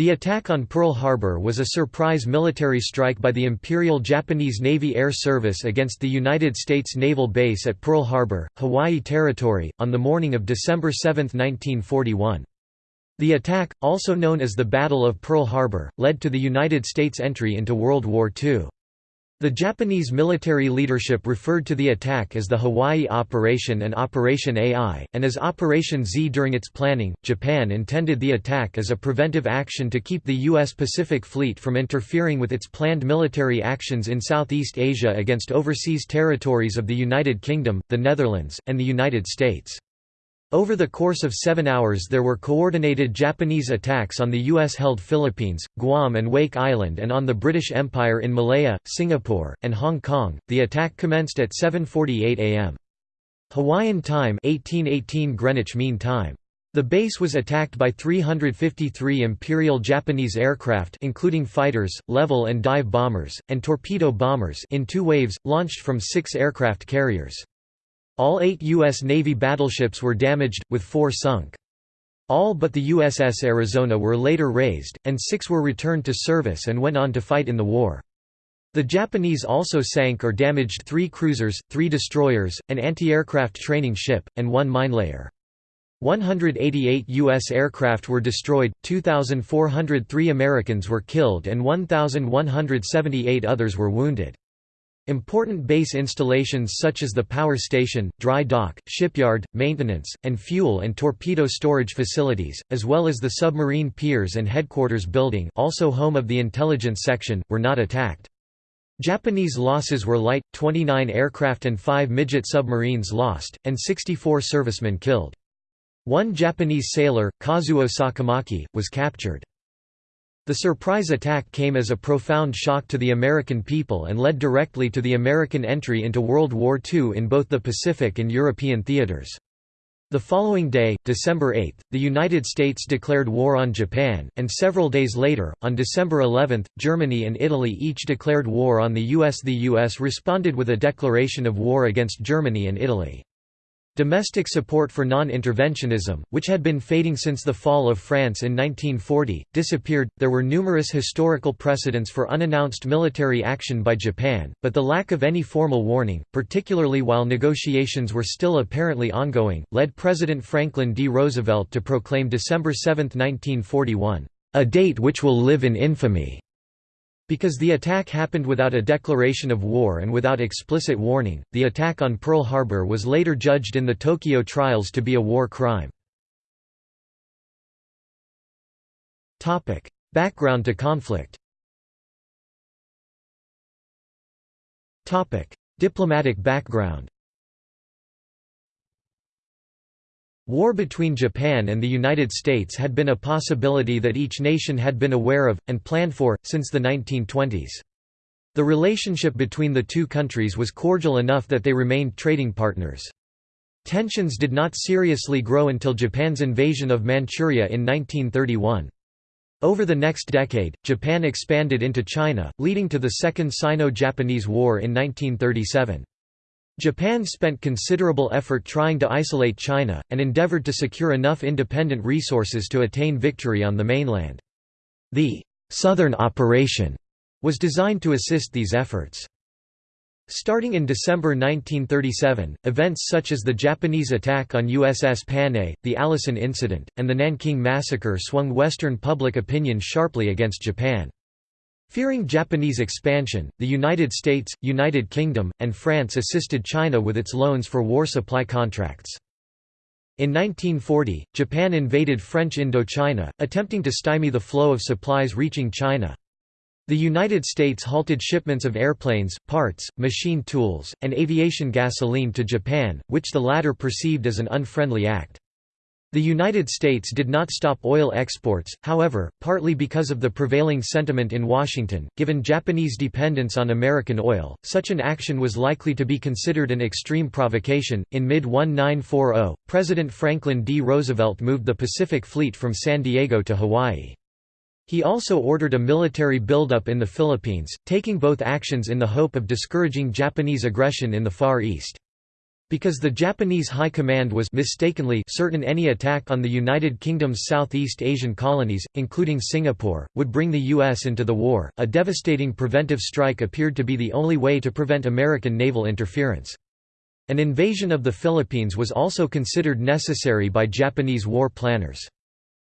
The attack on Pearl Harbor was a surprise military strike by the Imperial Japanese Navy Air Service against the United States Naval Base at Pearl Harbor, Hawaii Territory, on the morning of December 7, 1941. The attack, also known as the Battle of Pearl Harbor, led to the United States entry into World War II. The Japanese military leadership referred to the attack as the Hawaii Operation and Operation AI, and as Operation Z during its planning. Japan intended the attack as a preventive action to keep the U.S. Pacific Fleet from interfering with its planned military actions in Southeast Asia against overseas territories of the United Kingdom, the Netherlands, and the United States. Over the course of seven hours there were coordinated Japanese attacks on the US-held Philippines, Guam and Wake Island and on the British Empire in Malaya, Singapore, and Hong Kong. The attack commenced at 7.48 am. Hawaiian time 1818 Greenwich Mean Time. The base was attacked by 353 Imperial Japanese aircraft including fighters, level and dive bombers, and torpedo bombers in two waves, launched from six aircraft carriers. All eight U.S. Navy battleships were damaged, with four sunk. All but the USS Arizona were later raised, and six were returned to service and went on to fight in the war. The Japanese also sank or damaged three cruisers, three destroyers, an anti-aircraft training ship, and one minelayer. 188 U.S. aircraft were destroyed, 2,403 Americans were killed and 1,178 others were wounded. Important base installations such as the power station, dry dock, shipyard, maintenance, and fuel and torpedo storage facilities, as well as the submarine piers and headquarters building also home of the intelligence section, were not attacked. Japanese losses were light, 29 aircraft and 5 midget submarines lost, and 64 servicemen killed. One Japanese sailor, Kazuo Sakamaki, was captured. The surprise attack came as a profound shock to the American people and led directly to the American entry into World War II in both the Pacific and European theaters. The following day, December 8, the United States declared war on Japan, and several days later, on December 11, Germany and Italy each declared war on the U.S. The U.S. responded with a declaration of war against Germany and Italy. Domestic support for non-interventionism, which had been fading since the fall of France in 1940, disappeared. There were numerous historical precedents for unannounced military action by Japan, but the lack of any formal warning, particularly while negotiations were still apparently ongoing, led President Franklin D. Roosevelt to proclaim December 7, 1941, "a date which will live in infamy." Because the attack happened without a declaration of war and without explicit warning, the attack on Pearl Harbor was later judged in the Tokyo trials to be a war crime. Background to conflict Diplomatic background War between Japan and the United States had been a possibility that each nation had been aware of, and planned for, since the 1920s. The relationship between the two countries was cordial enough that they remained trading partners. Tensions did not seriously grow until Japan's invasion of Manchuria in 1931. Over the next decade, Japan expanded into China, leading to the Second Sino-Japanese War in 1937. Japan spent considerable effort trying to isolate China, and endeavored to secure enough independent resources to attain victory on the mainland. The «Southern Operation» was designed to assist these efforts. Starting in December 1937, events such as the Japanese attack on USS Panay, the Allison Incident, and the Nanking Massacre swung Western public opinion sharply against Japan. Fearing Japanese expansion, the United States, United Kingdom, and France assisted China with its loans for war supply contracts. In 1940, Japan invaded French Indochina, attempting to stymie the flow of supplies reaching China. The United States halted shipments of airplanes, parts, machine tools, and aviation gasoline to Japan, which the latter perceived as an unfriendly act. The United States did not stop oil exports, however, partly because of the prevailing sentiment in Washington. Given Japanese dependence on American oil, such an action was likely to be considered an extreme provocation. In mid 1940, President Franklin D. Roosevelt moved the Pacific Fleet from San Diego to Hawaii. He also ordered a military buildup in the Philippines, taking both actions in the hope of discouraging Japanese aggression in the Far East. Because the Japanese High Command was mistakenly certain any attack on the United Kingdom's Southeast Asian colonies, including Singapore, would bring the U.S. into the war, a devastating preventive strike appeared to be the only way to prevent American naval interference. An invasion of the Philippines was also considered necessary by Japanese war planners.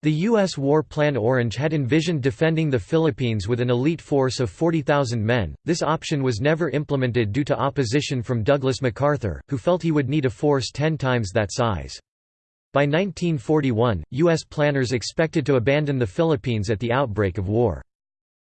The U.S. War Plan Orange had envisioned defending the Philippines with an elite force of 40,000 men. This option was never implemented due to opposition from Douglas MacArthur, who felt he would need a force ten times that size. By 1941, U.S. planners expected to abandon the Philippines at the outbreak of war.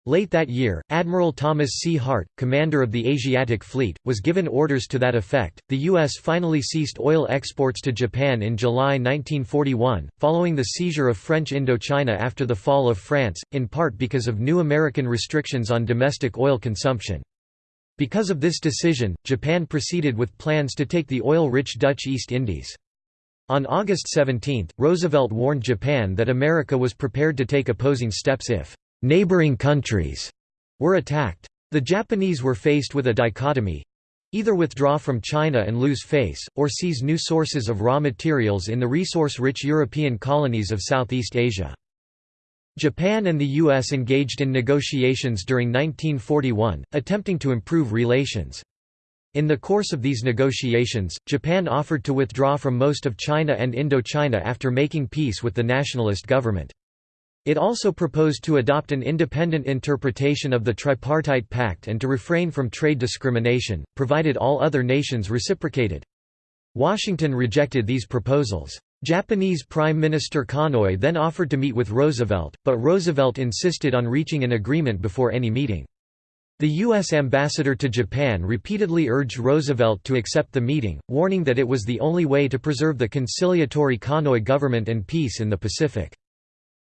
Late that year, Admiral Thomas C. Hart, commander of the Asiatic Fleet, was given orders to that effect. The U.S. finally ceased oil exports to Japan in July 1941, following the seizure of French Indochina after the fall of France, in part because of new American restrictions on domestic oil consumption. Because of this decision, Japan proceeded with plans to take the oil-rich Dutch East Indies. On August 17, Roosevelt warned Japan that America was prepared to take opposing steps if neighboring countries were attacked. The Japanese were faced with a dichotomy either withdraw from China and lose face, or seize new sources of raw materials in the resource-rich European colonies of Southeast Asia. Japan and the U.S. engaged in negotiations during 1941, attempting to improve relations. In the course of these negotiations, Japan offered to withdraw from most of China and Indochina after making peace with the nationalist government. It also proposed to adopt an independent interpretation of the Tripartite Pact and to refrain from trade discrimination, provided all other nations reciprocated. Washington rejected these proposals. Japanese Prime Minister Konoye then offered to meet with Roosevelt, but Roosevelt insisted on reaching an agreement before any meeting. The U.S. ambassador to Japan repeatedly urged Roosevelt to accept the meeting, warning that it was the only way to preserve the conciliatory Konoye government and peace in the Pacific.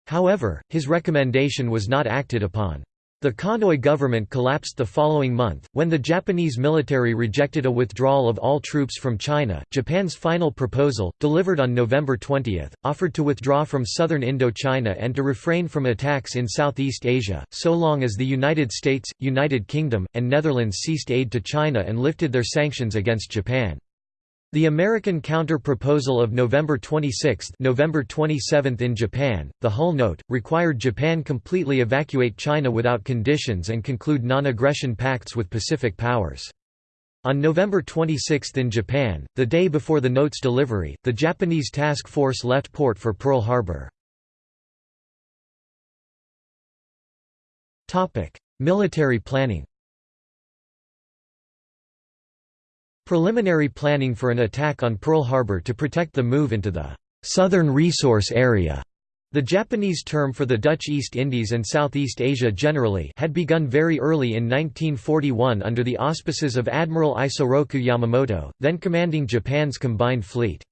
However, his recommendation was not acted upon. The Konoye government collapsed the following month, when the Japanese military rejected a withdrawal of all troops from China. Japan's final proposal, delivered on November 20, offered to withdraw from southern Indochina and to refrain from attacks in Southeast Asia, so long as the United States, United Kingdom, and Netherlands ceased aid to China and lifted their sanctions against Japan. The American counter-proposal of November 26 November 27 in Japan, the Hull Note, required Japan completely evacuate China without conditions and conclude non-aggression pacts with Pacific powers. On November 26 in Japan, the day before the note's delivery, the Japanese task force left port for Pearl Harbor. Military planning Preliminary planning for an attack on Pearl Harbor to protect the move into the «Southern Resource Area» The Japanese term for the Dutch East Indies and Southeast Asia generally had begun very early in 1941 under the auspices of Admiral Isoroku Yamamoto, then commanding Japan's combined fleet.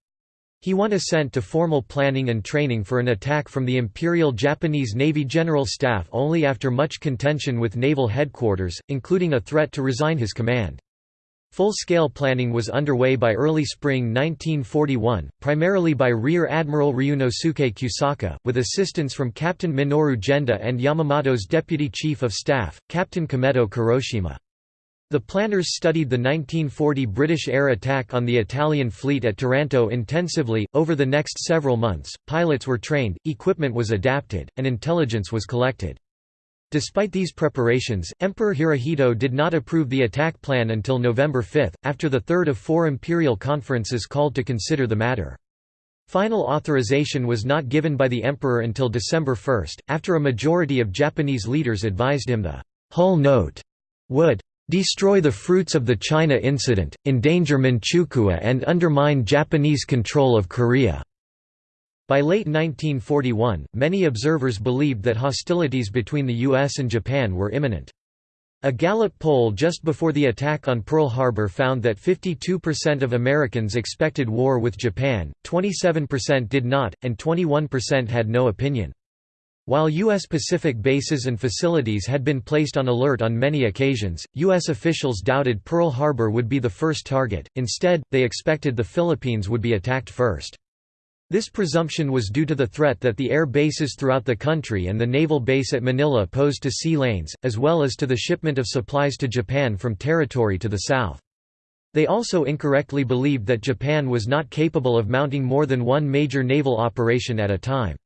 He won assent to formal planning and training for an attack from the Imperial Japanese Navy General Staff only after much contention with naval headquarters, including a threat to resign his command. Full-scale planning was underway by early spring 1941, primarily by Rear Admiral Ryunosuke Kusaka, with assistance from Captain Minoru Genda and Yamamoto's Deputy Chief of Staff, Captain Kameto Kuroshima. The planners studied the 1940 British air attack on the Italian fleet at Taranto intensively. Over the next several months, pilots were trained, equipment was adapted, and intelligence was collected. Despite these preparations, Emperor Hirohito did not approve the attack plan until November 5, after the third of four imperial conferences called to consider the matter. Final authorization was not given by the emperor until December 1, after a majority of Japanese leaders advised him the Hull Note would destroy the fruits of the China incident, endanger Manchukuo and undermine Japanese control of Korea. By late 1941, many observers believed that hostilities between the US and Japan were imminent. A Gallup poll just before the attack on Pearl Harbor found that 52% of Americans expected war with Japan, 27% did not, and 21% had no opinion. While U.S. Pacific bases and facilities had been placed on alert on many occasions, U.S. officials doubted Pearl Harbor would be the first target, instead, they expected the Philippines would be attacked first. This presumption was due to the threat that the air bases throughout the country and the naval base at Manila posed to sea lanes, as well as to the shipment of supplies to Japan from territory to the south. They also incorrectly believed that Japan was not capable of mounting more than one major naval operation at a time.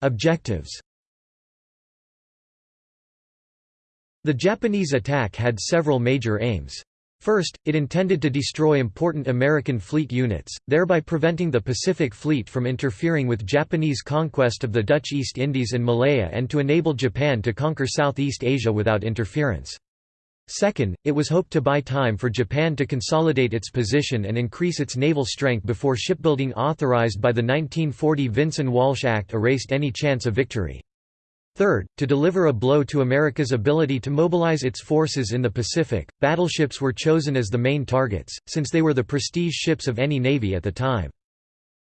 Objectives The Japanese attack had several major aims. First, it intended to destroy important American fleet units, thereby preventing the Pacific Fleet from interfering with Japanese conquest of the Dutch East Indies and Malaya and to enable Japan to conquer Southeast Asia without interference. Second, it was hoped to buy time for Japan to consolidate its position and increase its naval strength before shipbuilding authorized by the 1940 Vinson-Walsh Act erased any chance of victory. Third, to deliver a blow to America's ability to mobilize its forces in the Pacific, battleships were chosen as the main targets, since they were the prestige ships of any navy at the time.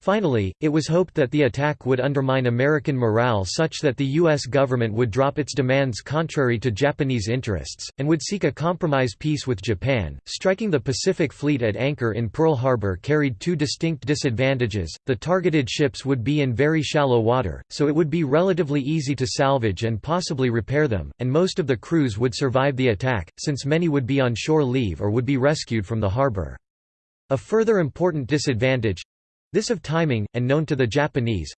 Finally, it was hoped that the attack would undermine American morale such that the U.S. government would drop its demands contrary to Japanese interests, and would seek a compromise peace with Japan. Striking the Pacific Fleet at anchor in Pearl Harbor carried two distinct disadvantages. The targeted ships would be in very shallow water, so it would be relatively easy to salvage and possibly repair them, and most of the crews would survive the attack, since many would be on shore leave or would be rescued from the harbor. A further important disadvantage, this of timing, and known to the Japanese,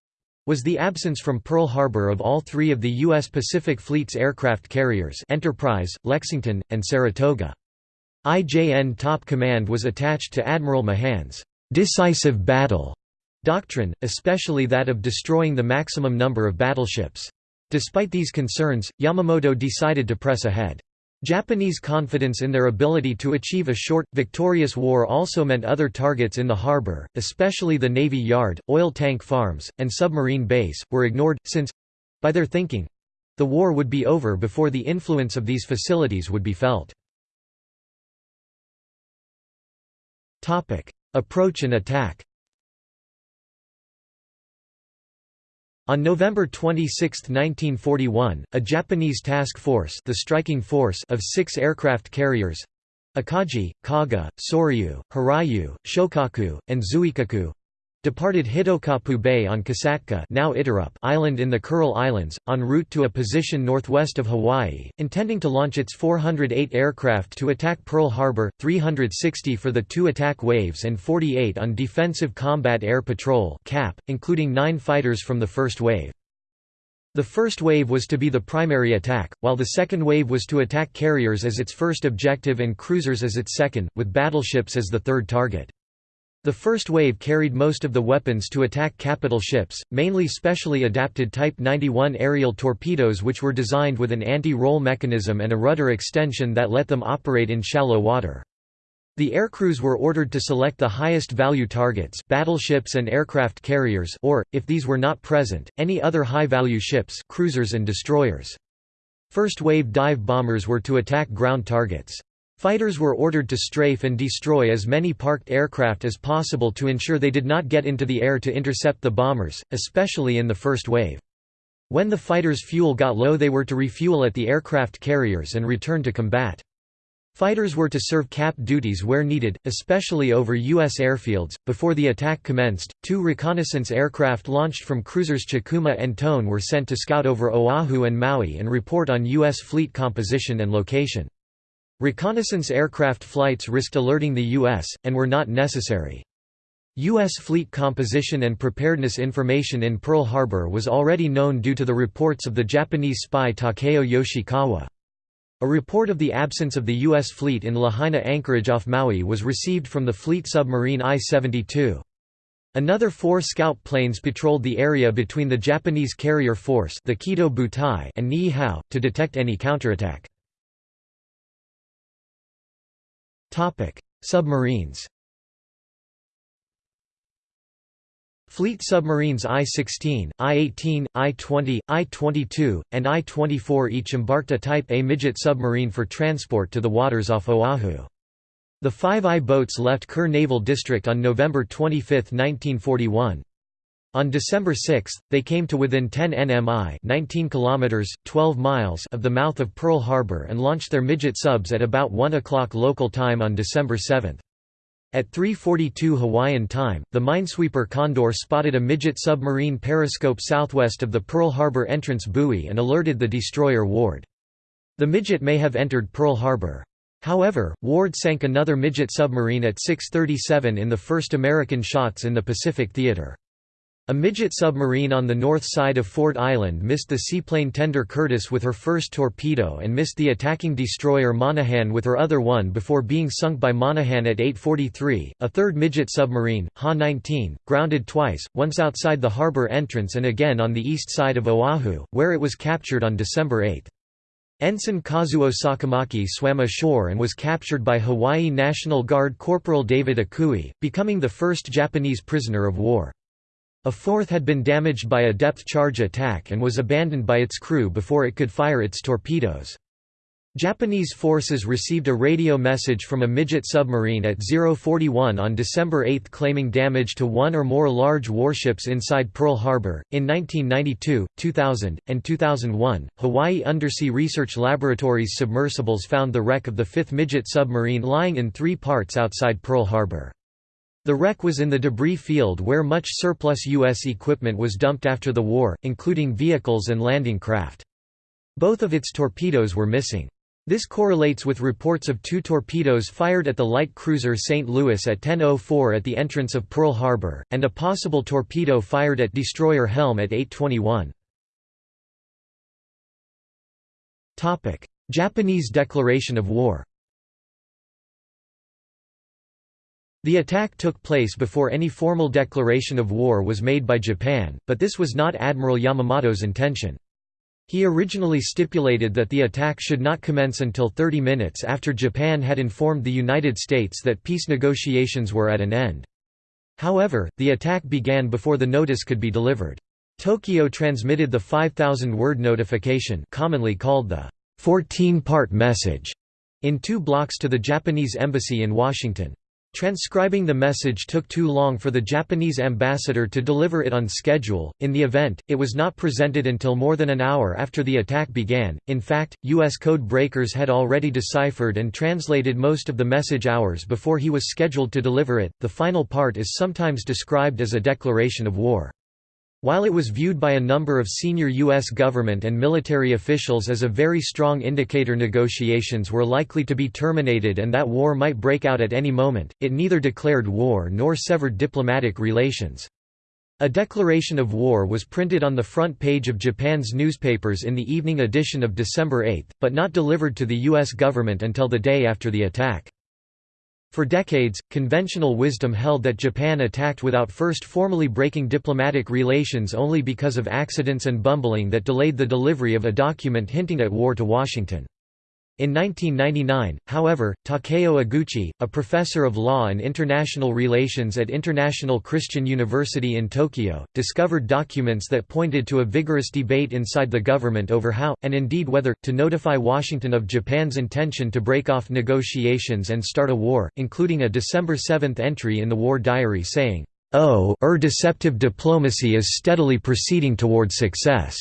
was the absence from Pearl Harbor of all three of the U.S. Pacific Fleet's aircraft carriers Enterprise, Lexington, and Saratoga. IJN top command was attached to Admiral Mahan's «decisive battle» doctrine, especially that of destroying the maximum number of battleships. Despite these concerns, Yamamoto decided to press ahead. Japanese confidence in their ability to achieve a short, victorious war also meant other targets in the harbor, especially the Navy Yard, oil tank farms, and submarine base, were ignored, since—by their thinking—the war would be over before the influence of these facilities would be felt. Approach and attack On November 26, 1941, a Japanese task force, the striking force of six aircraft carriers Akagi, Kaga, Soryu, Hiryu, Shokaku, and Zuikaku departed Hitokappu Bay on Kasatka now Iturup Island in the Kuril Islands, en route to a position northwest of Hawaii, intending to launch its 408 aircraft to attack Pearl Harbor, 360 for the two attack waves and 48 on Defensive Combat Air Patrol CAP, including nine fighters from the first wave. The first wave was to be the primary attack, while the second wave was to attack carriers as its first objective and cruisers as its second, with battleships as the third target. The first wave carried most of the weapons to attack capital ships, mainly specially adapted Type 91 aerial torpedoes which were designed with an anti-roll mechanism and a rudder extension that let them operate in shallow water. The aircrews were ordered to select the highest value targets battleships and aircraft carriers or, if these were not present, any other high-value ships cruisers and destroyers. First wave dive bombers were to attack ground targets. Fighters were ordered to strafe and destroy as many parked aircraft as possible to ensure they did not get into the air to intercept the bombers, especially in the first wave. When the fighters' fuel got low they were to refuel at the aircraft carriers and return to combat. Fighters were to serve cap duties where needed, especially over U.S. airfields. Before the attack commenced, two reconnaissance aircraft launched from cruisers Chikuma and Tone were sent to scout over Oahu and Maui and report on U.S. fleet composition and location. Reconnaissance aircraft flights risked alerting the U.S., and were not necessary. U.S. fleet composition and preparedness information in Pearl Harbor was already known due to the reports of the Japanese spy Takeo Yoshikawa. A report of the absence of the U.S. fleet in Lahaina anchorage off Maui was received from the fleet submarine I-72. Another four scout planes patrolled the area between the Japanese carrier force the Kido Butai and Niihau, to detect any counterattack. Submarines Fleet submarines I-16, I-18, I-20, I-22, and I-24 each embarked a Type A midget submarine for transport to the waters off Oahu. The five I boats left Kure Naval District on November 25, 1941. On December 6, they came to within 10 nmi 19 kilometers, 12 miles of the mouth of Pearl Harbor and launched their midget subs at about 1 o'clock local time on December 7. At 3.42 Hawaiian time, the minesweeper Condor spotted a midget submarine periscope southwest of the Pearl Harbor entrance buoy and alerted the destroyer Ward. The midget may have entered Pearl Harbor. However, Ward sank another midget submarine at 6.37 in the first American shots in the Pacific Theater. A midget submarine on the north side of Ford Island missed the seaplane tender Curtiss with her first torpedo and missed the attacking destroyer Monaghan with her other one before being sunk by Monaghan at 8.43. A third midget submarine, Ha-19, grounded twice, once outside the harbor entrance and again on the east side of Oahu, where it was captured on December 8. Ensign Kazuo Sakamaki swam ashore and was captured by Hawaii National Guard Corporal David Akui, becoming the first Japanese prisoner of war. A fourth had been damaged by a depth charge attack and was abandoned by its crew before it could fire its torpedoes. Japanese forces received a radio message from a midget submarine at 041 on December 8 claiming damage to one or more large warships inside Pearl Harbor. In 1992, 2000, and 2001, Hawaii Undersea Research Laboratory's submersibles found the wreck of the fifth midget submarine lying in three parts outside Pearl Harbor. The wreck was in the debris field where much surplus U.S. equipment was dumped after the war, including vehicles and landing craft. Both of its torpedoes were missing. This correlates with reports of two torpedoes fired at the light cruiser St. Louis at 10.04 at the entrance of Pearl Harbor, and a possible torpedo fired at destroyer Helm at 8.21. Japanese declaration of war The attack took place before any formal declaration of war was made by Japan, but this was not Admiral Yamamoto's intention. He originally stipulated that the attack should not commence until 30 minutes after Japan had informed the United States that peace negotiations were at an end. However, the attack began before the notice could be delivered. Tokyo transmitted the 5,000-word notification commonly called the 14-part message in two blocks to the Japanese embassy in Washington. Transcribing the message took too long for the Japanese ambassador to deliver it on schedule. In the event, it was not presented until more than an hour after the attack began. In fact, U.S. code breakers had already deciphered and translated most of the message hours before he was scheduled to deliver it. The final part is sometimes described as a declaration of war. While it was viewed by a number of senior U.S. government and military officials as a very strong indicator negotiations were likely to be terminated and that war might break out at any moment, it neither declared war nor severed diplomatic relations. A declaration of war was printed on the front page of Japan's newspapers in the evening edition of December 8, but not delivered to the U.S. government until the day after the attack. For decades, conventional wisdom held that Japan attacked without first formally breaking diplomatic relations only because of accidents and bumbling that delayed the delivery of a document hinting at war to Washington. In 1999, however, Takeo Iguchi, a professor of law and international relations at International Christian University in Tokyo, discovered documents that pointed to a vigorous debate inside the government over how, and indeed whether, to notify Washington of Japan's intention to break off negotiations and start a war, including a December 7 entry in the war diary saying, "Oh, er deceptive diplomacy is steadily proceeding toward success."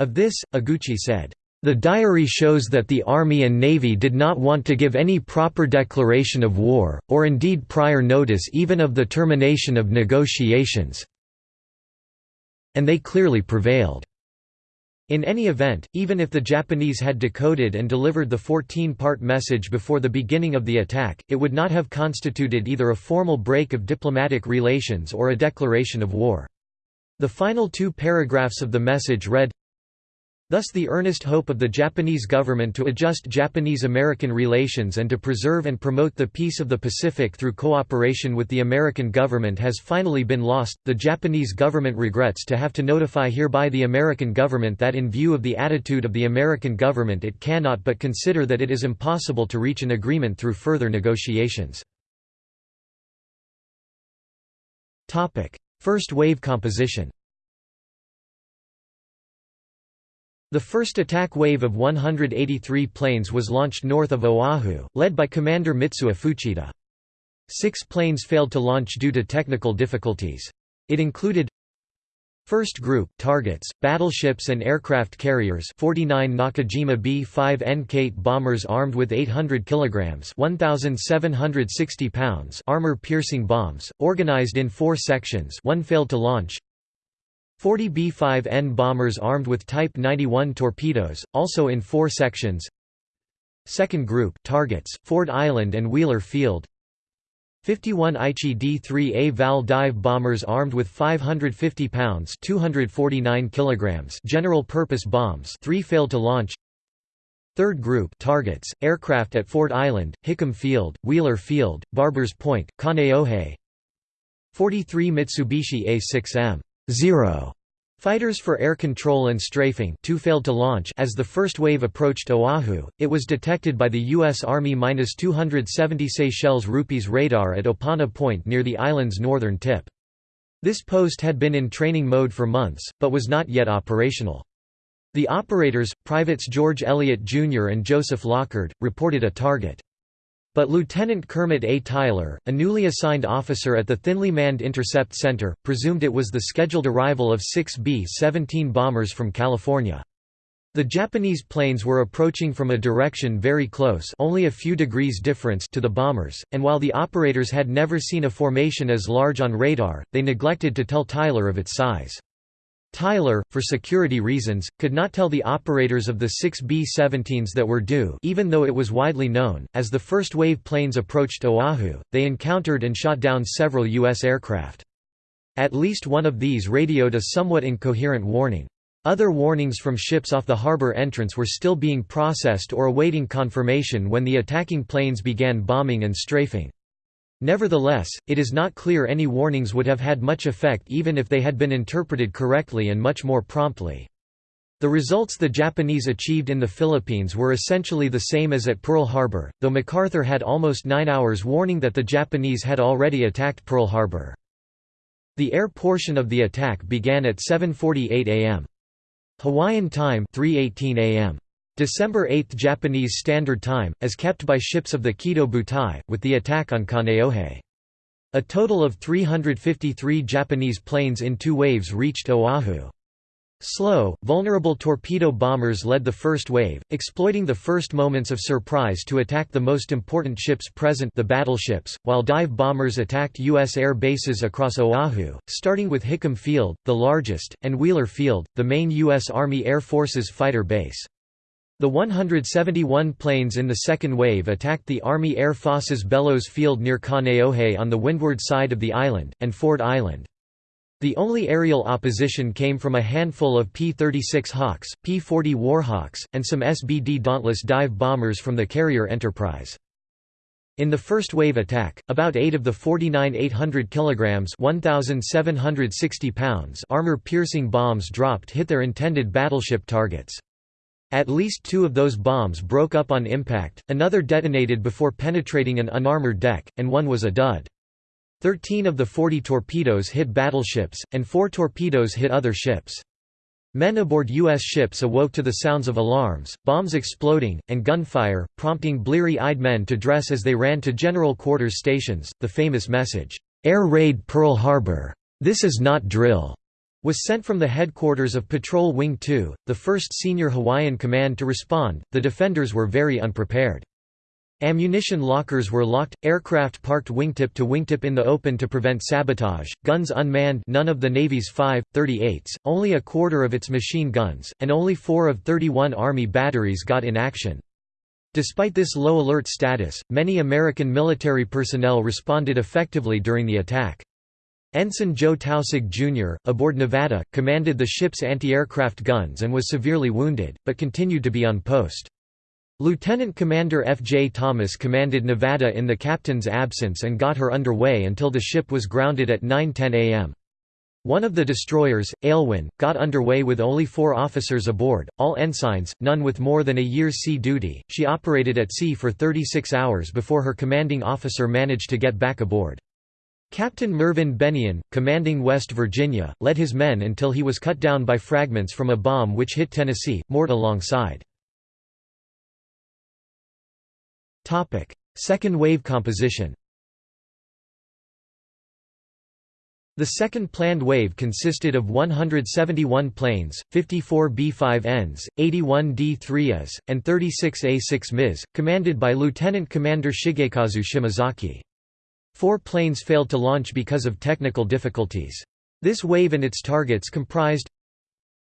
Of this, Iguchi said, the diary shows that the Army and Navy did not want to give any proper declaration of war, or indeed prior notice even of the termination of negotiations. And they clearly prevailed. In any event, even if the Japanese had decoded and delivered the 14-part message before the beginning of the attack, it would not have constituted either a formal break of diplomatic relations or a declaration of war. The final two paragraphs of the message read, Thus the earnest hope of the Japanese government to adjust Japanese-American relations and to preserve and promote the peace of the Pacific through cooperation with the American government has finally been lost. The Japanese government regrets to have to notify hereby the American government that in view of the attitude of the American government it cannot but consider that it is impossible to reach an agreement through further negotiations. First wave composition The first attack wave of 183 planes was launched north of Oahu, led by Commander Mitsuo Fuchida. Six planes failed to launch due to technical difficulties. It included First group targets battleships and aircraft carriers 49 Nakajima B-5 N-Kate bombers armed with 800 kilograms 1760 pounds armor-piercing bombs organized in 4 sections one failed to launch 40 B-5N bombers armed with Type 91 torpedoes, also in four sections, Second Group targets, Ford Island and Wheeler Field. 51 Aichi D-3A Val dive bombers armed with 550 pounds 249 kilograms general-purpose bombs three failed to launch. Third Group targets, aircraft at Ford Island, Hickam Field, Wheeler Field, Barbers Point, Kaneohe. 43 Mitsubishi A-6M 0 Fighters for air control and strafing two failed to launch as the first wave approached Oahu, it was detected by the U.S. Army-270 Seychelles Rupees radar at Opana Point near the island's northern tip. This post had been in training mode for months, but was not yet operational. The operators, Privates George Elliott Jr. and Joseph Lockard, reported a target. But Lieutenant Kermit A. Tyler, a newly assigned officer at the thinly manned Intercept Center, presumed it was the scheduled arrival of six B-17 bombers from California. The Japanese planes were approaching from a direction very close only a few degrees difference to the bombers, and while the operators had never seen a formation as large on radar, they neglected to tell Tyler of its size. Tyler, for security reasons, could not tell the operators of the six B-17s that were due even though it was widely known. As the first wave planes approached Oahu, they encountered and shot down several U.S. aircraft. At least one of these radioed a somewhat incoherent warning. Other warnings from ships off the harbor entrance were still being processed or awaiting confirmation when the attacking planes began bombing and strafing. Nevertheless, it is not clear any warnings would have had much effect even if they had been interpreted correctly and much more promptly. The results the Japanese achieved in the Philippines were essentially the same as at Pearl Harbor, though MacArthur had almost nine hours warning that the Japanese had already attacked Pearl Harbor. The air portion of the attack began at 7.48 am. Hawaiian time 3.18 am. December 8 Japanese Standard Time, as kept by ships of the Kido Butai, with the attack on Kaneohe. A total of 353 Japanese planes in two waves reached Oahu. Slow, vulnerable torpedo bombers led the first wave, exploiting the first moments of surprise to attack the most important ships present the battleships, while dive bombers attacked U.S. air bases across Oahu, starting with Hickam Field, the largest, and Wheeler Field, the main U.S. Army Air Forces fighter base. The 171 planes in the second wave attacked the Army Air Forces Bellows Field near Kaneohe on the windward side of the island, and Ford Island. The only aerial opposition came from a handful of P-36 Hawks, P-40 Warhawks, and some SBD Dauntless dive bombers from the carrier Enterprise. In the first wave attack, about 8 of the 49 800 kilograms (1760 pounds) armor-piercing bombs dropped hit their intended battleship targets. At least two of those bombs broke up on impact, another detonated before penetrating an unarmored deck, and one was a dud. Thirteen of the 40 torpedoes hit battleships, and four torpedoes hit other ships. Men aboard U.S. ships awoke to the sounds of alarms, bombs exploding, and gunfire, prompting bleary-eyed men to dress as they ran to general quarters stations. The famous message, "'Air Raid Pearl Harbor! This is not drill!' Was sent from the headquarters of Patrol Wing 2, the first senior Hawaiian command to respond. The defenders were very unprepared. Ammunition lockers were locked, aircraft parked wingtip to wingtip in the open to prevent sabotage, guns unmanned none of the Navy's 5, 38s, only a quarter of its machine guns, and only four of 31 Army batteries got in action. Despite this low alert status, many American military personnel responded effectively during the attack. Ensign Joe Taussig Jr., aboard Nevada, commanded the ship's anti-aircraft guns and was severely wounded, but continued to be on post. Lieutenant Commander F. J. Thomas commanded Nevada in the captain's absence and got her underway until the ship was grounded at 9.10 am. One of the destroyers, Aylwin, got underway with only four officers aboard, all ensigns, none with more than a year's sea duty. She operated at sea for 36 hours before her commanding officer managed to get back aboard. Captain Mervyn Bennion, commanding West Virginia, led his men until he was cut down by fragments from a bomb which hit Tennessee, moored alongside. Second wave composition The second planned wave consisted of 171 planes, 54 B-5Ns, 81 D-3As, and 36 A-6 MIs, commanded by Lieutenant Commander Shigekazu Shimazaki. Four planes failed to launch because of technical difficulties. This wave and its targets comprised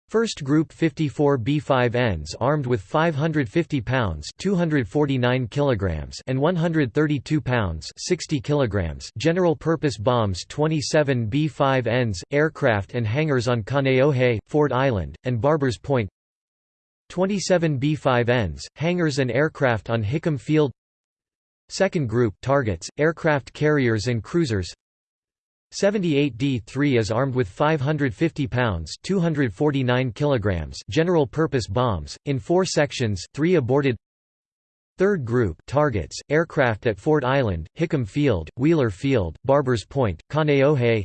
First Group 54 B-5Ns armed with 550 pounds 249 kilograms and 132 pounds 60 kilograms general-purpose bombs 27 B-5Ns, aircraft and hangars on Kaneohe, Ford Island, and Barbers Point 27 B-5Ns, hangars and aircraft on Hickam Field Second Group targets, aircraft carriers and cruisers. 78D3 is armed with 550 pounds 249 kilograms general-purpose bombs, in four sections three aborted. Third Group targets, aircraft at Ford Island, Hickam Field, Wheeler Field, Barbers Point, Kaneohe.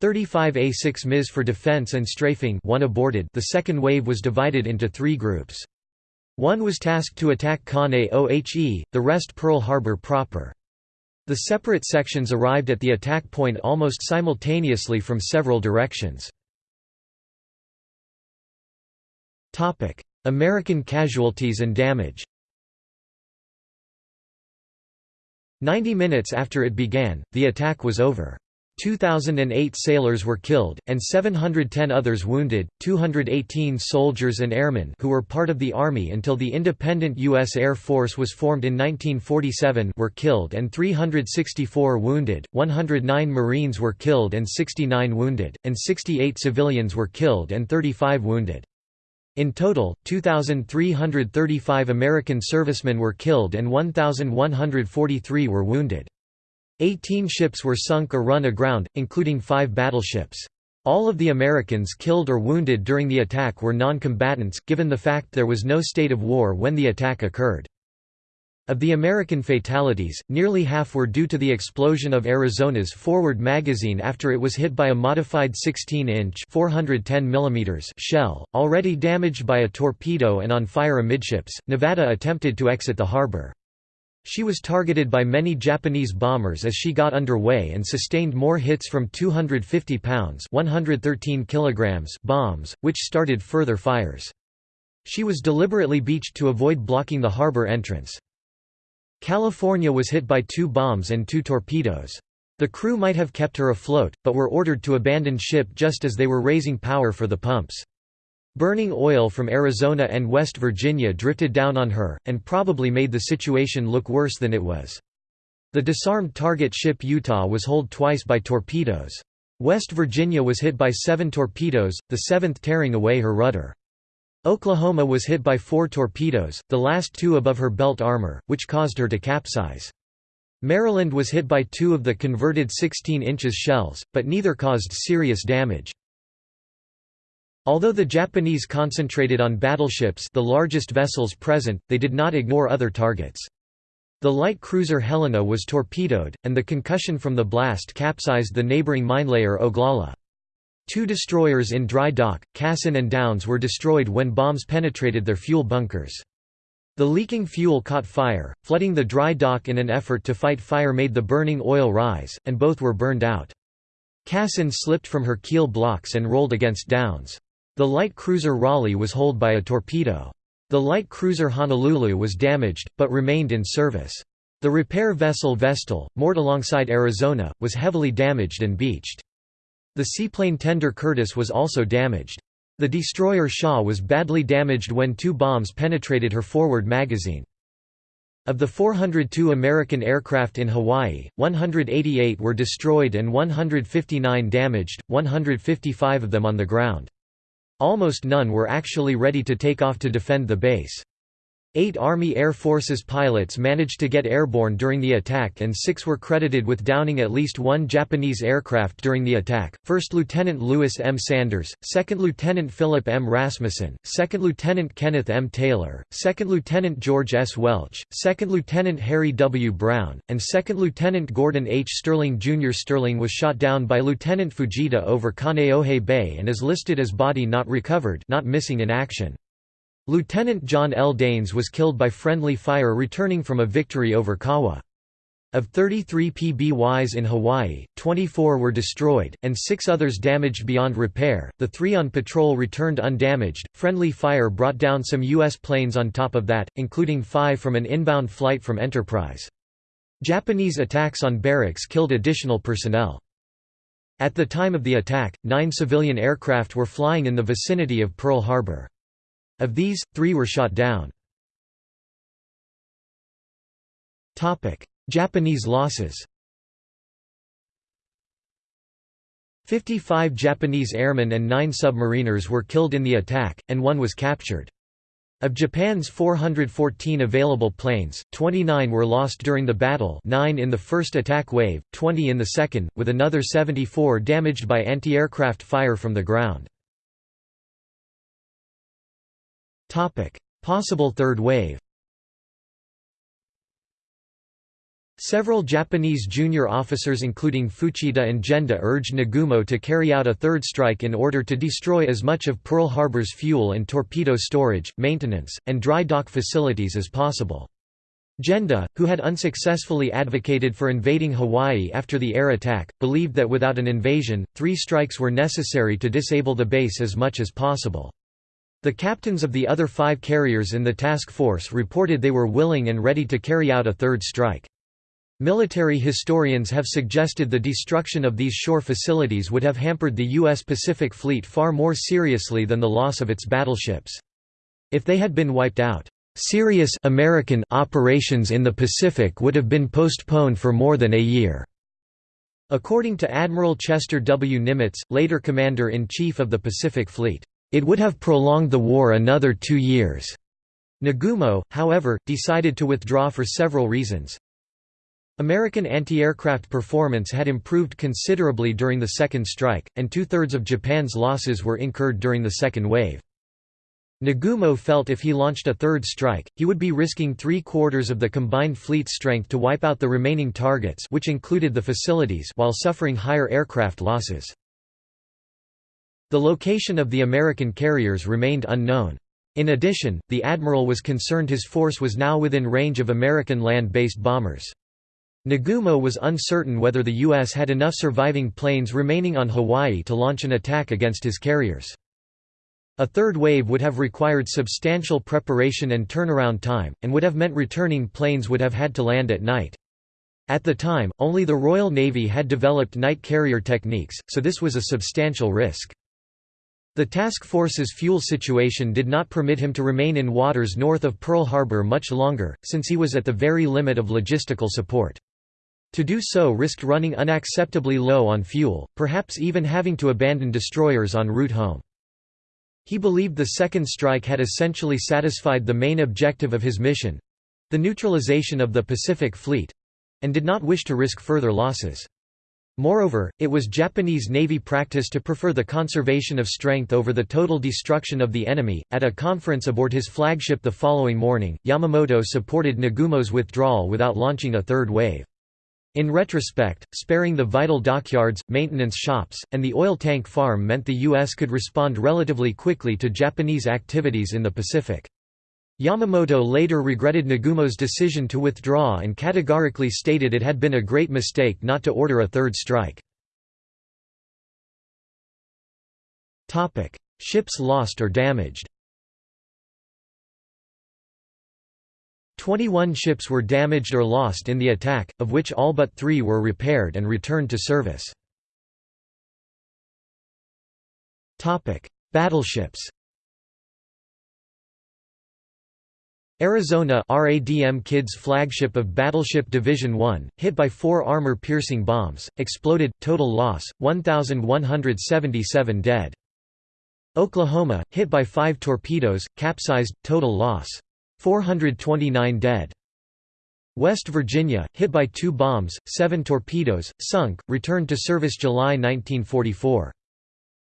35A6 MIS for defense and strafing one aborted. The second wave was divided into three groups. One was tasked to attack Kane-Ohe, the rest Pearl Harbor proper. The separate sections arrived at the attack point almost simultaneously from several directions. American casualties and damage Ninety minutes after it began, the attack was over. 2,008 sailors were killed, and 710 others wounded. 218 soldiers and airmen who were part of the Army until the independent U.S. Air Force was formed in 1947 were killed and 364 wounded, 109 Marines were killed and 69 wounded, and 68 civilians were killed and 35 wounded. In total, 2,335 American servicemen were killed and 1,143 were wounded. Eighteen ships were sunk or run aground, including five battleships. All of the Americans killed or wounded during the attack were non-combatants, given the fact there was no state of war when the attack occurred. Of the American fatalities, nearly half were due to the explosion of Arizona's forward magazine after it was hit by a modified 16-inch shell, already damaged by a torpedo and on fire amidships. Nevada attempted to exit the harbor. She was targeted by many Japanese bombers as she got underway and sustained more hits from 250 pounds 113 kilograms bombs, which started further fires. She was deliberately beached to avoid blocking the harbor entrance. California was hit by two bombs and two torpedoes. The crew might have kept her afloat, but were ordered to abandon ship just as they were raising power for the pumps. Burning oil from Arizona and West Virginia drifted down on her, and probably made the situation look worse than it was. The disarmed target ship Utah was holed twice by torpedoes. West Virginia was hit by seven torpedoes, the seventh tearing away her rudder. Oklahoma was hit by four torpedoes, the last two above her belt armor, which caused her to capsize. Maryland was hit by two of the converted 16 inches shells, but neither caused serious damage. Although the Japanese concentrated on battleships the largest vessels present, they did not ignore other targets. The light cruiser Helena was torpedoed, and the concussion from the blast capsized the neighboring minelayer Oglala. Two destroyers in dry dock, Cassin and Downs were destroyed when bombs penetrated their fuel bunkers. The leaking fuel caught fire, flooding the dry dock in an effort to fight fire made the burning oil rise, and both were burned out. Cassin slipped from her keel blocks and rolled against Downs. The light cruiser Raleigh was holed by a torpedo. The light cruiser Honolulu was damaged, but remained in service. The repair vessel Vestal, moored alongside Arizona, was heavily damaged and beached. The seaplane tender Curtiss was also damaged. The destroyer Shaw was badly damaged when two bombs penetrated her forward magazine. Of the 402 American aircraft in Hawaii, 188 were destroyed and 159 damaged, 155 of them on the ground. Almost none were actually ready to take off to defend the base. Eight Army Air Forces pilots managed to get airborne during the attack and six were credited with downing at least one Japanese aircraft during the attack, 1st Lieutenant Lewis M. Sanders, 2nd Lieutenant Philip M. Rasmussen, 2nd Lieutenant Kenneth M. Taylor, 2nd Lieutenant George S. Welch, 2nd Lieutenant Harry W. Brown, and 2nd Lieutenant Gordon H. Sterling Jr. Sterling was shot down by Lieutenant Fujita over Kaneohe Bay and is listed as body not recovered not missing in action. Lieutenant John L. Daines was killed by friendly fire returning from a victory over Kawa. Of 33 PBYs in Hawaii, 24 were destroyed, and six others damaged beyond repair. The three on patrol returned undamaged. Friendly fire brought down some U.S. planes on top of that, including five from an inbound flight from Enterprise. Japanese attacks on barracks killed additional personnel. At the time of the attack, nine civilian aircraft were flying in the vicinity of Pearl Harbor. Of these, three were shot down. Japanese losses 55 Japanese airmen and 9 submariners were killed in the attack, and one was captured. Of Japan's 414 available planes, 29 were lost during the battle 9 in the first attack wave, 20 in the second, with another 74 damaged by anti-aircraft fire from the ground. Possible third wave Several Japanese junior officers including Fuchida and Genda urged Nagumo to carry out a third strike in order to destroy as much of Pearl Harbor's fuel and torpedo storage, maintenance, and dry dock facilities as possible. Genda, who had unsuccessfully advocated for invading Hawaii after the air attack, believed that without an invasion, three strikes were necessary to disable the base as much as possible. The captains of the other five carriers in the task force reported they were willing and ready to carry out a third strike. Military historians have suggested the destruction of these shore facilities would have hampered the U.S. Pacific Fleet far more seriously than the loss of its battleships. If they had been wiped out, serious American operations in the Pacific would have been postponed for more than a year. According to Admiral Chester W. Nimitz, later Commander-in-Chief of the Pacific Fleet, it would have prolonged the war another two years. Nagumo, however, decided to withdraw for several reasons. American anti-aircraft performance had improved considerably during the second strike, and two-thirds of Japan's losses were incurred during the second wave. Nagumo felt if he launched a third strike, he would be risking three-quarters of the combined fleet strength to wipe out the remaining targets which included the facilities while suffering higher aircraft losses. The location of the American carriers remained unknown. In addition, the admiral was concerned his force was now within range of American land-based bombers. Nagumo was uncertain whether the U.S. had enough surviving planes remaining on Hawaii to launch an attack against his carriers. A third wave would have required substantial preparation and turnaround time, and would have meant returning planes would have had to land at night. At the time, only the Royal Navy had developed night carrier techniques, so this was a substantial risk. The task force's fuel situation did not permit him to remain in waters north of Pearl Harbor much longer, since he was at the very limit of logistical support. To do so risked running unacceptably low on fuel, perhaps even having to abandon destroyers en route home. He believed the second strike had essentially satisfied the main objective of his mission—the neutralization of the Pacific Fleet—and did not wish to risk further losses. Moreover, it was Japanese Navy practice to prefer the conservation of strength over the total destruction of the enemy. At a conference aboard his flagship the following morning, Yamamoto supported Nagumo's withdrawal without launching a third wave. In retrospect, sparing the vital dockyards, maintenance shops, and the oil tank farm meant the U.S. could respond relatively quickly to Japanese activities in the Pacific. Yamamoto later regretted Nagumo's decision to withdraw and categorically stated it had been a great mistake not to order a third strike. Ships lost or damaged 21 ships were damaged or lost in the attack, of which all but three were repaired and returned to service. Battleships Arizona RADM Kidd's flagship of Battleship Division 1, hit by four armor-piercing bombs, exploded, total loss, 1,177 dead. Oklahoma, hit by five torpedoes, capsized, total loss, 429 dead. West Virginia, hit by two bombs, seven torpedoes, sunk, returned to service July 1944.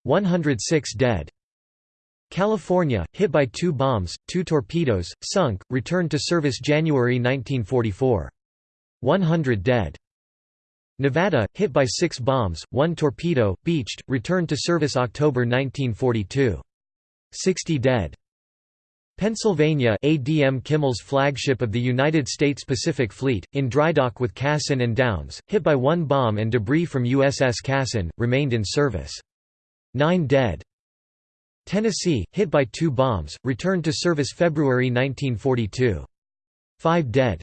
106 dead. California, hit by two bombs, two torpedoes, sunk, returned to service January 1944. 100 dead. Nevada, hit by six bombs, one torpedo, beached, returned to service October 1942. 60 dead. Pennsylvania ADM Kimmel's flagship of the United States Pacific Fleet, in drydock with Cassin and Downs, hit by one bomb and debris from USS Cassin, remained in service. Nine dead. Tennessee, hit by two bombs, returned to service February 1942. Five dead.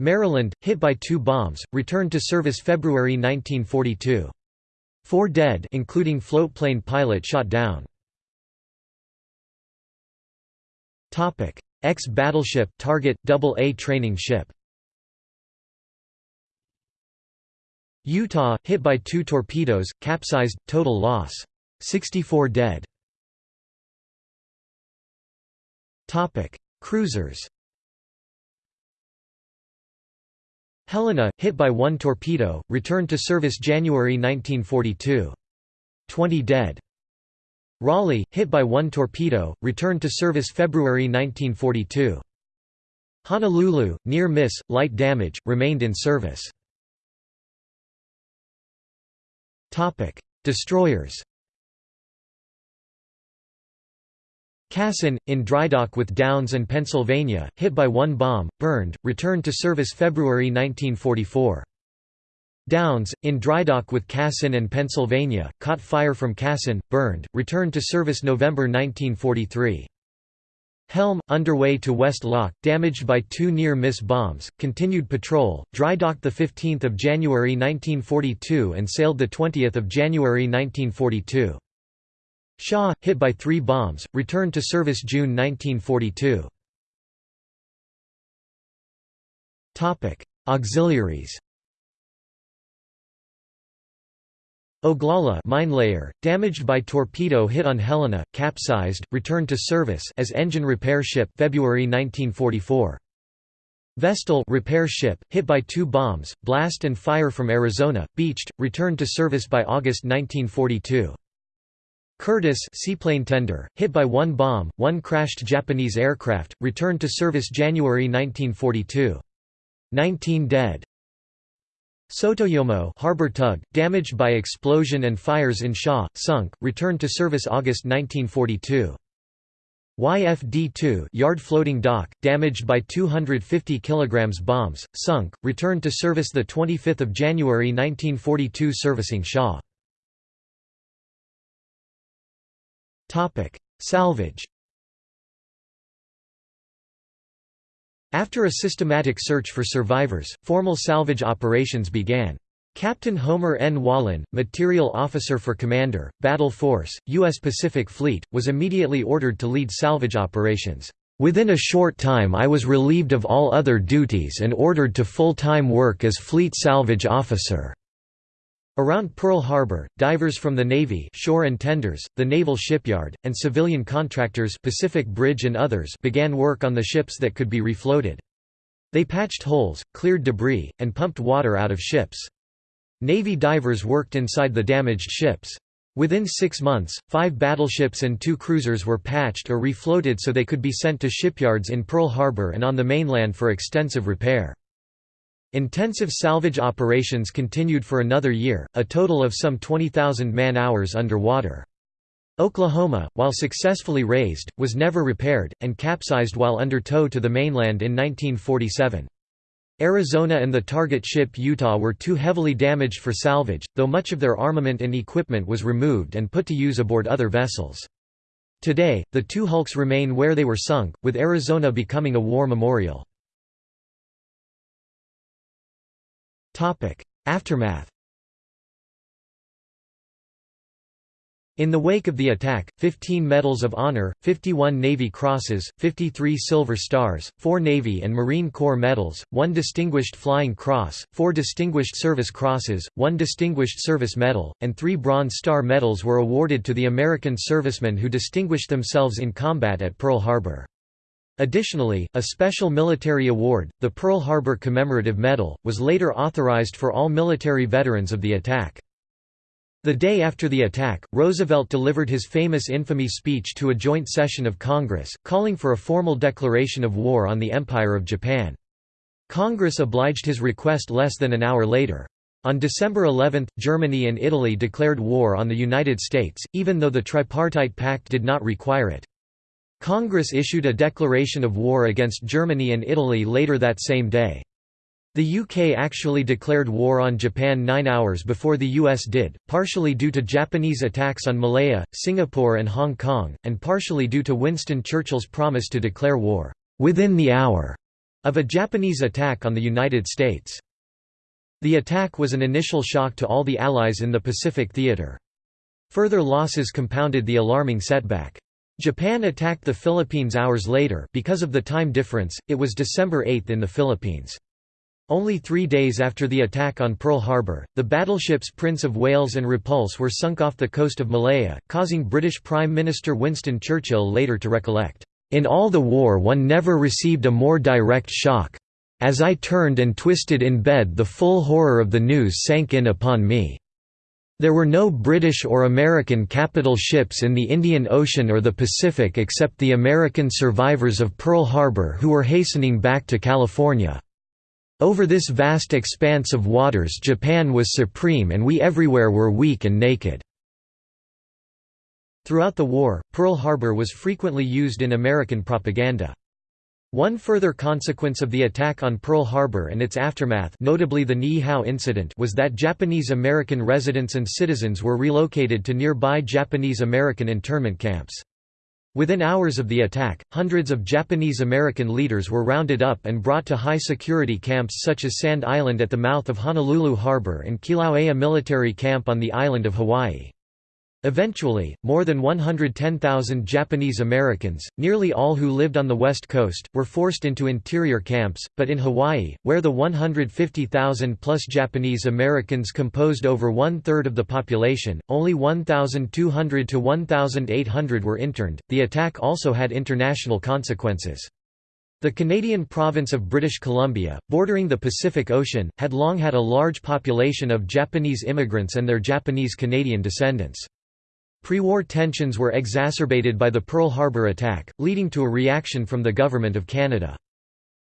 Maryland, hit by two bombs, returned to service February 1942. Four dead including floatplane pilot shot down. Ex-battleship target AA training ship Utah, hit by two torpedoes, capsized, total loss. 64 dead. Cruisers Helena, hit by one torpedo, returned to service January 1942. 20 dead. Raleigh, hit by one torpedo, returned to service February 1942. Honolulu, near miss, light damage, remained in service. Destroyers Cassin, in drydock with Downs and Pennsylvania, hit by one bomb, burned, returned to service February 1944. Downs, in drydock with Cassin and Pennsylvania, caught fire from Cassin, burned, returned to service November 1943. Helm, underway to West Loch, damaged by two near-miss bombs, continued patrol, dry drydocked 15 January 1942 and sailed 20 January 1942. Shaw, hit by three bombs, returned to service June 1942. Auxiliaries Oglala mine layer, damaged by torpedo hit on Helena, capsized, returned to service as engine repair ship February 1944. Vestal repair ship, hit by two bombs, blast and fire from Arizona, beached, returned to service by August 1942. Curtiss seaplane tender, hit by one bomb, one crashed Japanese aircraft, returned to service January 1942. 19 dead. Sotoyomo harbor tug, damaged by explosion and fires in Shaw, sunk, returned to service August 1942. YFD-2 yard floating dock, damaged by 250 kg bombs, sunk, returned to service 25 January 1942 servicing Shaw. Salvage After a systematic search for survivors, formal salvage operations began. Captain Homer N. Wallin, Material Officer for Commander, Battle Force, U.S. Pacific Fleet, was immediately ordered to lead salvage operations. Within a short time I was relieved of all other duties and ordered to full-time work as Fleet Salvage Officer. Around Pearl Harbor, divers from the Navy shore and tenders, the Naval Shipyard, and civilian contractors Pacific Bridge and others began work on the ships that could be refloated. They patched holes, cleared debris, and pumped water out of ships. Navy divers worked inside the damaged ships. Within six months, five battleships and two cruisers were patched or refloated so they could be sent to shipyards in Pearl Harbor and on the mainland for extensive repair. Intensive salvage operations continued for another year, a total of some 20,000 man-hours underwater. Oklahoma, while successfully raised, was never repaired, and capsized while under tow to the mainland in 1947. Arizona and the target ship Utah were too heavily damaged for salvage, though much of their armament and equipment was removed and put to use aboard other vessels. Today, the two hulks remain where they were sunk, with Arizona becoming a war memorial. Aftermath In the wake of the attack, 15 Medals of Honor, 51 Navy Crosses, 53 Silver Stars, 4 Navy and Marine Corps medals, 1 Distinguished Flying Cross, 4 Distinguished Service Crosses, 1 Distinguished Service Medal, and 3 Bronze Star medals were awarded to the American servicemen who distinguished themselves in combat at Pearl Harbor. Additionally, a special military award, the Pearl Harbor Commemorative Medal, was later authorized for all military veterans of the attack. The day after the attack, Roosevelt delivered his famous infamy speech to a joint session of Congress, calling for a formal declaration of war on the Empire of Japan. Congress obliged his request less than an hour later. On December 11, Germany and Italy declared war on the United States, even though the Tripartite Pact did not require it. Congress issued a declaration of war against Germany and Italy later that same day. The UK actually declared war on Japan nine hours before the US did, partially due to Japanese attacks on Malaya, Singapore and Hong Kong, and partially due to Winston Churchill's promise to declare war, "...within the hour," of a Japanese attack on the United States. The attack was an initial shock to all the Allies in the Pacific theater. Further losses compounded the alarming setback. Japan attacked the Philippines hours later because of the time difference, it was December 8 in the Philippines. Only three days after the attack on Pearl Harbor, the battleships Prince of Wales and Repulse were sunk off the coast of Malaya, causing British Prime Minister Winston Churchill later to recollect, "...in all the war one never received a more direct shock. As I turned and twisted in bed the full horror of the news sank in upon me. There were no British or American capital ships in the Indian Ocean or the Pacific except the American survivors of Pearl Harbor who were hastening back to California. Over this vast expanse of waters Japan was supreme and we everywhere were weak and naked." Throughout the war, Pearl Harbor was frequently used in American propaganda. One further consequence of the attack on Pearl Harbor and its aftermath notably the Niihau incident was that Japanese-American residents and citizens were relocated to nearby Japanese-American internment camps. Within hours of the attack, hundreds of Japanese-American leaders were rounded up and brought to high-security camps such as Sand Island at the mouth of Honolulu Harbor and Kilauea Military Camp on the island of Hawaii. Eventually, more than 110,000 Japanese Americans, nearly all who lived on the west coast, were forced into interior camps, but in Hawaii, where the 150,000-plus Japanese Americans composed over one-third of the population, only 1,200 to 1,800 were interned. The attack also had international consequences. The Canadian province of British Columbia, bordering the Pacific Ocean, had long had a large population of Japanese immigrants and their Japanese-Canadian descendants. Pre-war tensions were exacerbated by the Pearl Harbor attack, leading to a reaction from the Government of Canada.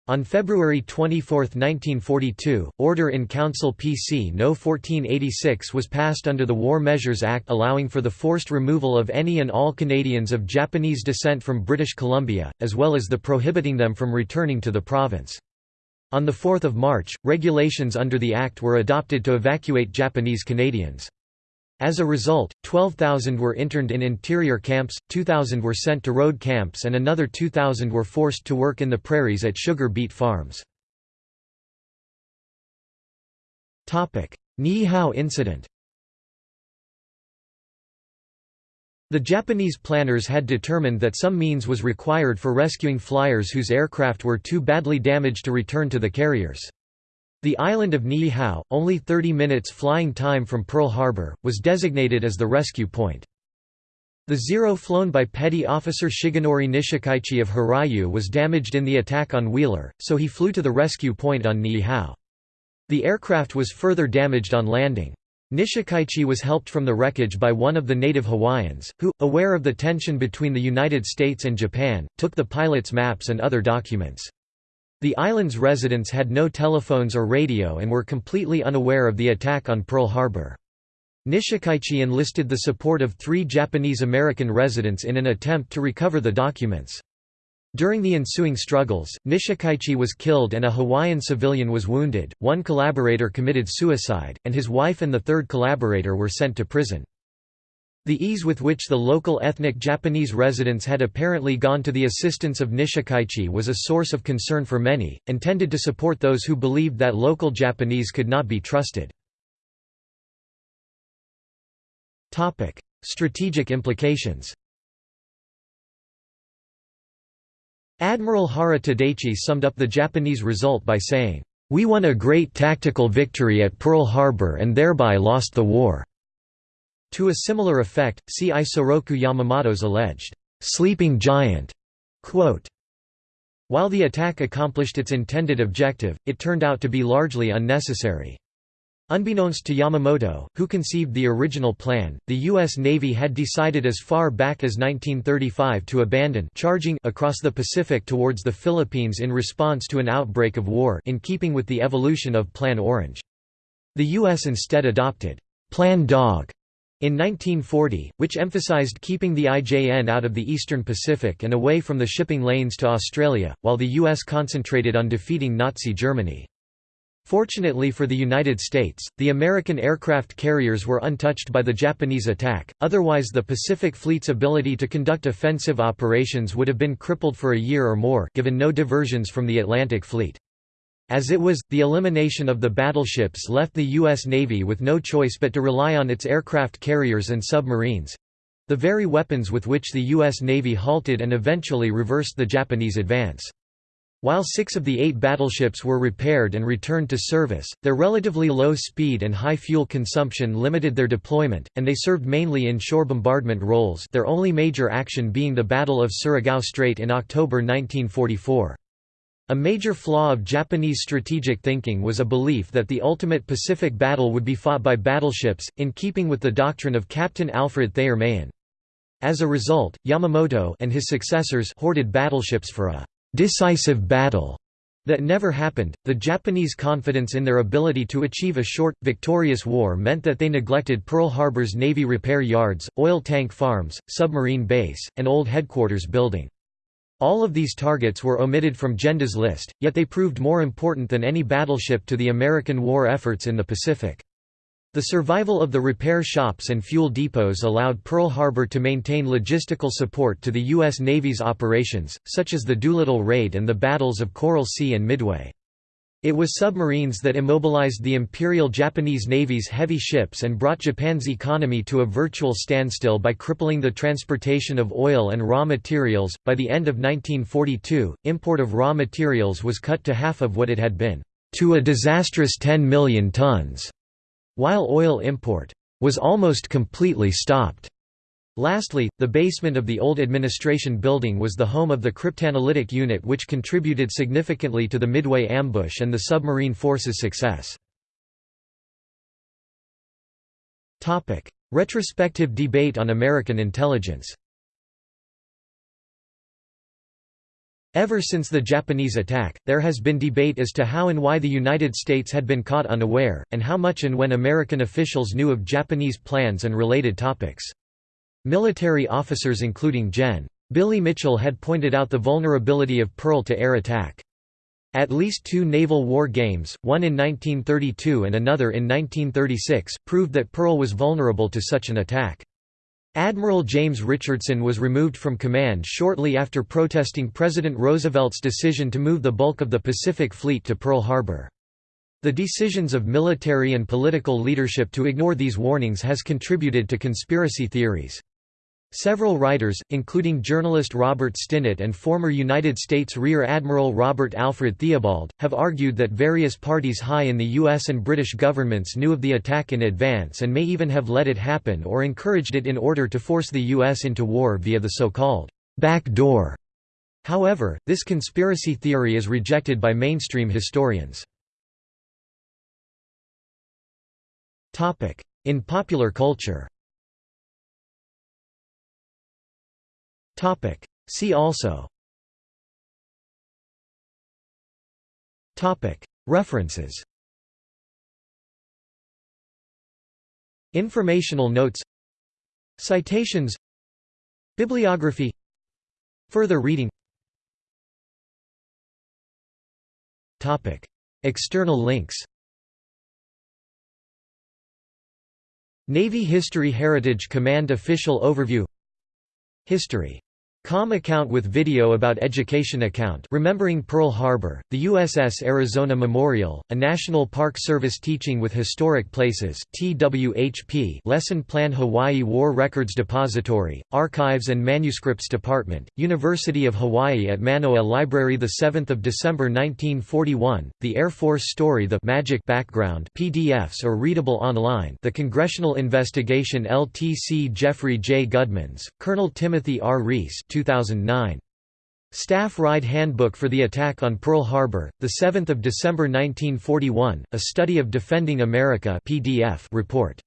On February 24, 1942, Order in Council PC No. 1486 was passed under the War Measures Act allowing for the forced removal of any and all Canadians of Japanese descent from British Columbia, as well as the prohibiting them from returning to the province. On 4 March, regulations under the Act were adopted to evacuate Japanese Canadians. As a result, 12,000 were interned in interior camps, 2,000 were sent to road camps and another 2,000 were forced to work in the prairies at sugar beet farms. Niihau incident The Japanese planners had determined that some means was required for rescuing flyers whose aircraft were too badly damaged to return to the carriers. The island of Niihau, only 30 minutes flying time from Pearl Harbor, was designated as the rescue point. The Zero flown by Petty Officer Shigenori Nishikaichi of Hiryu was damaged in the attack on Wheeler, so he flew to the rescue point on Niihau. The aircraft was further damaged on landing. Nishikaichi was helped from the wreckage by one of the native Hawaiians, who, aware of the tension between the United States and Japan, took the pilot's maps and other documents. The island's residents had no telephones or radio and were completely unaware of the attack on Pearl Harbor. Nishikaichi enlisted the support of three Japanese-American residents in an attempt to recover the documents. During the ensuing struggles, Nishikaichi was killed and a Hawaiian civilian was wounded, one collaborator committed suicide, and his wife and the third collaborator were sent to prison. The ease with which the local ethnic Japanese residents had apparently gone to the assistance of Nishikaichi was a source of concern for many, and tended to support those who believed that local Japanese could not be trusted. Strategic implications Admiral Hara Tadaichi summed up the Japanese result by saying, "...we won a great tactical victory at Pearl Harbor and thereby lost the war." To a similar effect, see Isoroku Yamamoto's alleged, "'sleeping giant' quote. While the attack accomplished its intended objective, it turned out to be largely unnecessary. Unbeknownst to Yamamoto, who conceived the original plan, the U.S. Navy had decided as far back as 1935 to abandon charging across the Pacific towards the Philippines in response to an outbreak of war in keeping with the evolution of Plan Orange. The U.S. instead adopted Plan Dog in 1940, which emphasized keeping the IJN out of the eastern Pacific and away from the shipping lanes to Australia, while the U.S. concentrated on defeating Nazi Germany. Fortunately for the United States, the American aircraft carriers were untouched by the Japanese attack, otherwise the Pacific Fleet's ability to conduct offensive operations would have been crippled for a year or more given no diversions from the Atlantic Fleet. As it was, the elimination of the battleships left the U.S. Navy with no choice but to rely on its aircraft carriers and submarines—the very weapons with which the U.S. Navy halted and eventually reversed the Japanese advance. While six of the eight battleships were repaired and returned to service, their relatively low speed and high fuel consumption limited their deployment, and they served mainly in shore bombardment roles their only major action being the Battle of Surigao Strait in October 1944. A major flaw of Japanese strategic thinking was a belief that the ultimate Pacific battle would be fought by battleships, in keeping with the doctrine of Captain Alfred Thayer Mahan. As a result, Yamamoto and his successors hoarded battleships for a decisive battle that never happened. The Japanese confidence in their ability to achieve a short, victorious war meant that they neglected Pearl Harbor's Navy repair yards, oil tank farms, submarine base, and old headquarters building. All of these targets were omitted from Genda's list, yet they proved more important than any battleship to the American war efforts in the Pacific. The survival of the repair shops and fuel depots allowed Pearl Harbor to maintain logistical support to the U.S. Navy's operations, such as the Doolittle Raid and the battles of Coral Sea and Midway. It was submarines that immobilized the Imperial Japanese Navy's heavy ships and brought Japan's economy to a virtual standstill by crippling the transportation of oil and raw materials. By the end of 1942, import of raw materials was cut to half of what it had been, to a disastrous 10 million tons, while oil import was almost completely stopped. Lastly, the basement of the old administration building was the home of the cryptanalytic unit which contributed significantly to the Midway ambush and the submarine force's success. Retrospective debate on American intelligence Ever since the Japanese attack, there has been debate as to how and why the United States had been caught unaware, and how much and when American officials knew of Japanese plans and related topics. Military officers including Gen. Billy Mitchell had pointed out the vulnerability of Pearl to air attack. At least two naval war games, one in 1932 and another in 1936, proved that Pearl was vulnerable to such an attack. Admiral James Richardson was removed from command shortly after protesting President Roosevelt's decision to move the bulk of the Pacific Fleet to Pearl Harbor. The decisions of military and political leadership to ignore these warnings has contributed to conspiracy theories. Several writers, including journalist Robert Stinnett and former United States Rear Admiral Robert Alfred Theobald, have argued that various parties high in the U.S. and British governments knew of the attack in advance and may even have let it happen or encouraged it in order to force the U.S. into war via the so-called back door. However, this conspiracy theory is rejected by mainstream historians. In popular culture See also. Topic. References. Informational notes. Citations. Bibliography. Further reading. Topic. External links. Navy History Heritage Command Official Overview. History Com account with video about education account Remembering Pearl Harbor, the USS Arizona Memorial, a National Park Service teaching with historic places TWHP Lesson Plan Hawaii War Records Depository, Archives and Manuscripts Department, University of Hawaii at Manoa Library 7 December 1941, the Air Force Story The Magic Background PDFs or readable online The Congressional Investigation LTC Jeffrey J. Gudmens, Colonel Timothy R. Reese 2009. Staff Ride Handbook for the Attack on Pearl Harbor, 7 December 1941, A Study of Defending America PDF report.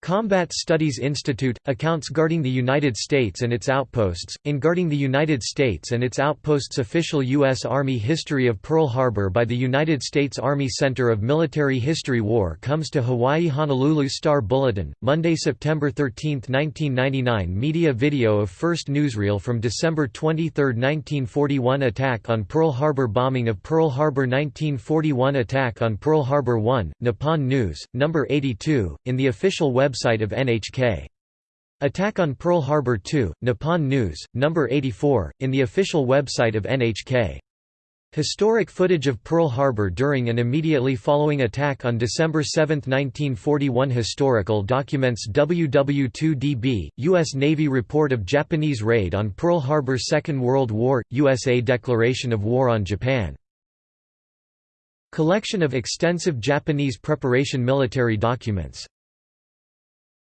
Combat Studies Institute – Accounts Guarding the United States and its Outposts, in Guarding the United States and its Outposts Official U.S. Army History of Pearl Harbor by the United States Army Center of Military History War comes to Hawaii Honolulu Star Bulletin, Monday, September 13, 1999 Media video of first newsreel from December 23, 1941 Attack on Pearl Harbor Bombing of Pearl Harbor 1941 Attack on Pearl Harbor 1, Nippon News, No. 82, in the official web website of NHK. Attack on Pearl Harbor 2, Nippon News, No. 84, in the official website of NHK. Historic footage of Pearl Harbor during and immediately following attack on December 7, 1941 Historical documents WW2DB, U.S. Navy report of Japanese raid on Pearl Harbor Second World War, USA Declaration of War on Japan. Collection of extensive Japanese preparation military documents